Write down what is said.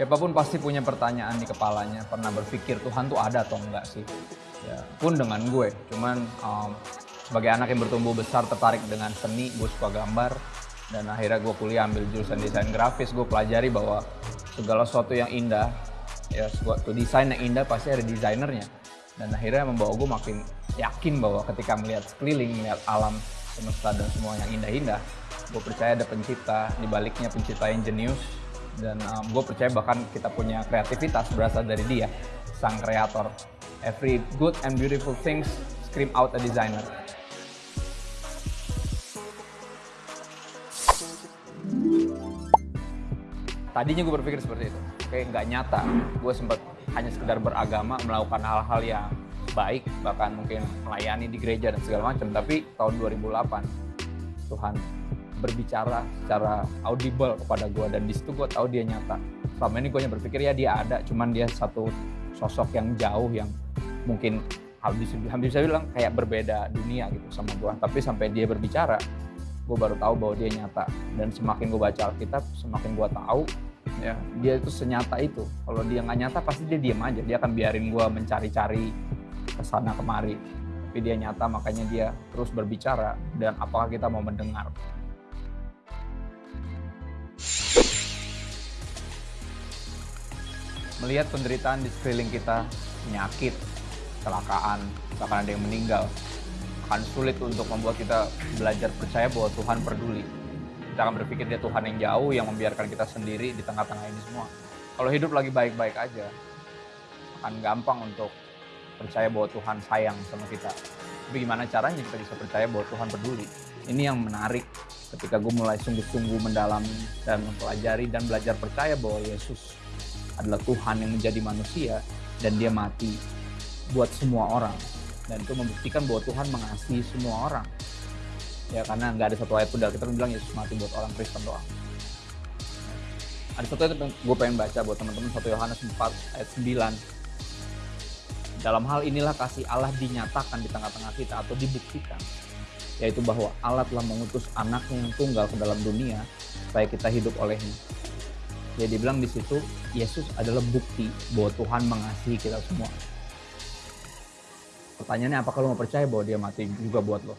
Siapa pun pasti punya pertanyaan di kepalanya, pernah berpikir Tuhan tuh ada atau enggak sih? Ya, pun dengan gue, cuman um, sebagai anak yang bertumbuh besar tertarik dengan seni, gue suka gambar, dan akhirnya gue kuliah ambil jurusan desain grafis, gue pelajari bahwa segala sesuatu yang indah, ya suatu desain yang indah pasti ada desainernya dan akhirnya membawa gue makin yakin bahwa ketika melihat sekeliling melihat alam semesta dan semua yang indah-indah gue percaya ada pencipta di baliknya pencipta yang jenius. Dan um, gue percaya bahkan kita punya kreativitas berasal dari dia sang kreator. Every good and beautiful things scream out a designer. Tadinya gue berpikir seperti itu kayak nggak nyata. Gue sempat hanya sekedar beragama melakukan hal-hal yang baik bahkan mungkin melayani di gereja dan segala macam. Tapi tahun 2008 Tuhan berbicara secara audible kepada gue dan di situ gue tahu dia nyata. Selama ini gue hanya berpikir ya dia ada cuman dia satu sosok yang jauh yang mungkin hampir, hampir bisa bilang kayak berbeda dunia gitu sama gue tapi sampai dia berbicara gue baru tahu bahwa dia nyata. Dan semakin gue baca Alkitab semakin gue tahu ya dia itu senyata itu. Kalau dia nggak nyata pasti dia diam aja. Dia akan biarin gue mencari-cari ke sana kemari. Tapi dia nyata makanya dia terus berbicara. Dan apakah kita mau mendengar? Melihat penderitaan di sekeliling kita, penyakit, kecelakaan, bahkan ada yang meninggal, akan sulit untuk membuat kita belajar percaya bahwa Tuhan peduli. Kita akan berpikir dia Tuhan yang jauh yang membiarkan kita sendiri di tengah-tengah ini semua. Kalau hidup lagi baik-baik aja, akan gampang untuk percaya bahwa Tuhan sayang sama kita. Tapi gimana caranya kita bisa percaya bahwa Tuhan peduli? Ini yang menarik ketika gue mulai sungguh-sungguh mendalami dan mempelajari dan belajar percaya bahwa Yesus adalah Tuhan yang menjadi manusia dan dia mati buat semua orang dan itu membuktikan bahwa Tuhan mengasihi semua orang ya karena nggak ada satu ayat pun dari kita bilang Yesus mati buat orang Kristen doang ada satu ayat yang gue pengen baca buat teman-teman satu Yohanes 4 ayat 9 dalam hal inilah kasih Allah dinyatakan di tengah-tengah kita atau dibuktikan yaitu bahwa Allah telah mengutus anaknya yang tunggal ke dalam dunia supaya kita hidup olehnya ya dibilang di situ Yesus adalah bukti bahwa Tuhan mengasihi kita semua. Pertanyaannya apakah lo mau percaya bahwa dia mati juga buat lo?